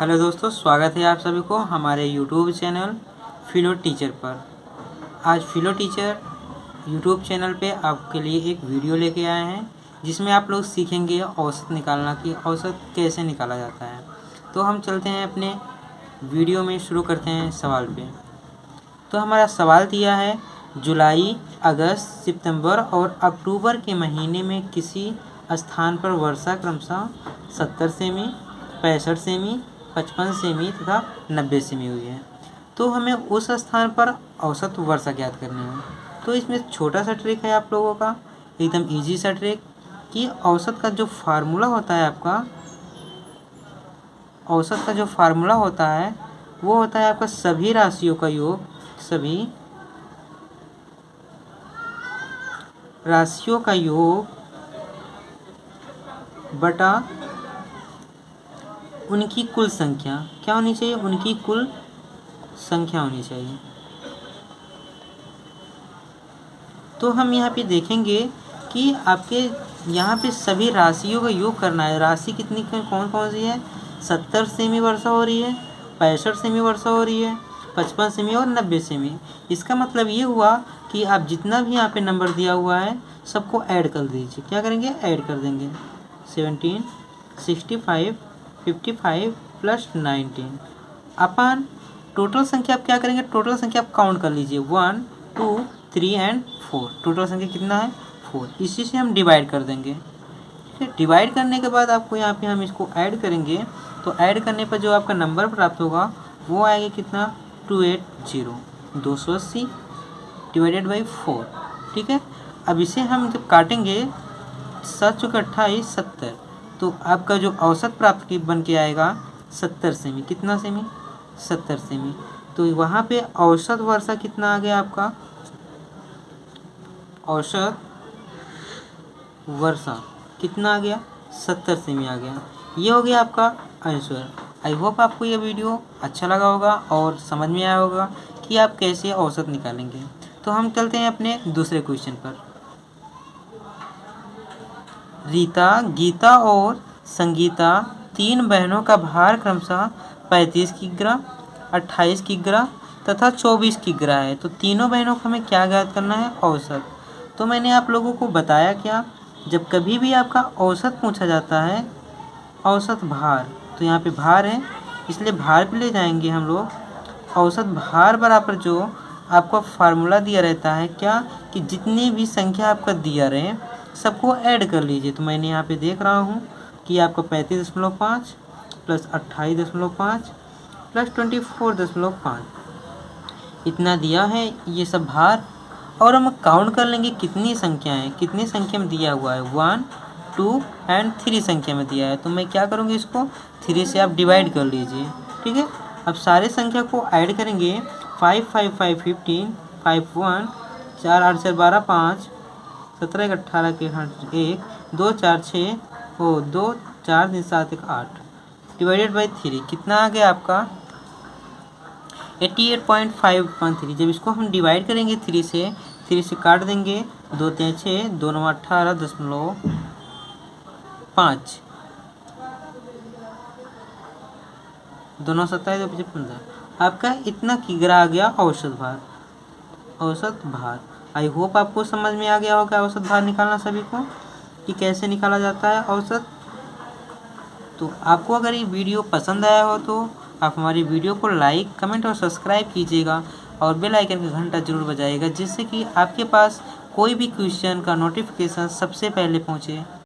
Hello दोस्तों, स्वागत है आप सभी को हमारे यूट्यूब चैनल फिलो टीचर पर। आज फिलो टीचर यूट्यूब चैनल पे आपके लिए एक वीडियो लेके आए हैं, जिसमें आप लोग सीखेंगे औसत निकालना कि औसत कैसे निकाला जाता है। तो हम चलते हैं अपने वीडियो में शुरू करते हैं सवाल पे। तो हमारा सवाल दिया है, जुलाई, अगस्त, सितंबर और अक्टूबर के महीने में किसी स्थान पर वर्षा क्रमशः सत्तर सेमी, पैंसठ सेमी पचपन सेमी तथा नब्बे सेमी हुई है। तो हमें उस स्थान पर औसत वर्षा ज्ञात करनी है। तो इसमें छोटा सा ट्रिक है आप लोगों का, एकदम इजी सा ट्रिक कि औसत का जो फार्मूला होता है आपका, औसत का जो फार्मूला होता है, वो होता है आपका सभी राशियों का योग, सभी राशियों का योग बटा उनकी कुल संख्या क्या होनी चाहिए? उनकी कुल संख्या होनी चाहिए। तो हम यहाँ पे देखेंगे कि आपके यहाँ पे सभी राशियों का योग करना है। राशि कितनी कौन कौन सी है? सत्तर सेमी वर्षा हो रही है, पैंसठ सेमी वर्षा हो रही है, पचपन सेमी और नब्बे सेमी। इसका मतलब ये हुआ कि आप जितना भी यहाँ पे नंबर दिया हुआ है, सबको ऐड कर दीजिए। क्या करेंगे? ऐड कर देंगे। Seventeen, sixty five fifty five plus nineteen अपन टोटल संख्या आप क्या करेंगे? टोटल संख्या आप काउंट कर लीजिए. One two three and four total संख्या कितना है? फोर इसी से हम डिवाइड कर देंगे. ठीक है? डिवाइड करने के बाद आपको यहाँ पे हम इसको ऐड करेंगे. तो ऐड करने पर जो आपका नंबर प्राप्त होगा, वो आएगा कितना? टू एट ज़ीरो दो सौ अस्सी डिवाइडेड बाई फोर ठीक है? अब इसे हम जब काटेंगे, सात चौके अट्ठाईस, सत्तर. तो आपका जो औसत प्राप्त की बन के आएगा सत्तर सेमी। कितना सेमी? सत्तर सेमी। तो वहाँ पे औसत वर्षा कितना आ गया आपका? औसत वर्षा कितना आ गया? सत्तर सेमी आ गया। ये हो गया आपका आंसर। आई होप आपको ये वीडियो अच्छा लगा होगा और समझ में आया होगा कि आप कैसे औसत निकालेंगे। तो हम चलते हैं अपने दूसरे क्वेश्चन पर। रीता, गीता और संगीता तीन बहनों का भार क्रमशः पैंतीस किग्रा अट्ठाईस किग्रा तथा चौबीस किग्रा है। तो तीनों बहनों को हमें क्या ज्ञात करना है? औसत। तो मैंने आप लोगों को बताया क्या? जब कभी भी आपका औसत पूछा जाता है, औसत भार तो यहाँ पे भार है, इसलिए भार पे ले जाएँगे हम लोग। औसत भार बराबर जो आपको फार्मूला दिया रहता है क्या? कि जितनी भी संख्या आपका दिया रहे सबको ऐड कर लीजिए। तो मैंने यहाँ पे देख रहा हूँ कि आपको पैंतीस दशमलव पाँच प्लस अट्ठाईस दशमलव पाँच प्लस ट्वेंटी फोर दशमलव पाँच। इतना दिया है, ये सब भार। और हम काउंट कर लेंगे कितनी संख्या है। कितनी संख्या में दिया हुआ है? वन टू एंड थ्री संख्या में दिया है। तो मैं क्या करूँगी इसको? थ्री से आप डिवाइड कर लीजिए। ठीक है? अब सारे संख्या को ऐड करेंगे। Five five five fifteen five one चार, आठ, चार, बारह, पाँच सत्रह एक अट्ठारह के एक, दो चार छः ओ दो चार तीन सात एक आठ। डिवाइडेड बाई थ्री कितना आ गया आपका? Eighty eight point five one three. जब इसको हम डिवाइड करेंगे थ्री से थ्री से काट देंगे, दो तीन छः दो नौ अट्ठारह दशमलव पाँच। दोनों सत्ताईस, दो पंद्रह। आपका इतना किगरा आ गया औसत भार। औसत भार। आई होप आपको समझ में आ गया होगा औसत भार निकालना सभी को, कि कैसे निकाला जाता है औसत। तो आपको अगर ये वीडियो पसंद आया हो तो आप हमारी वीडियो को लाइक, कमेंट और सब्सक्राइब कीजिएगा और बेल आइकन का घंटा ज़रूर बजाएगा जिससे कि आपके पास कोई भी क्वेश्चन का नोटिफिकेशन सबसे पहले पहुँचे।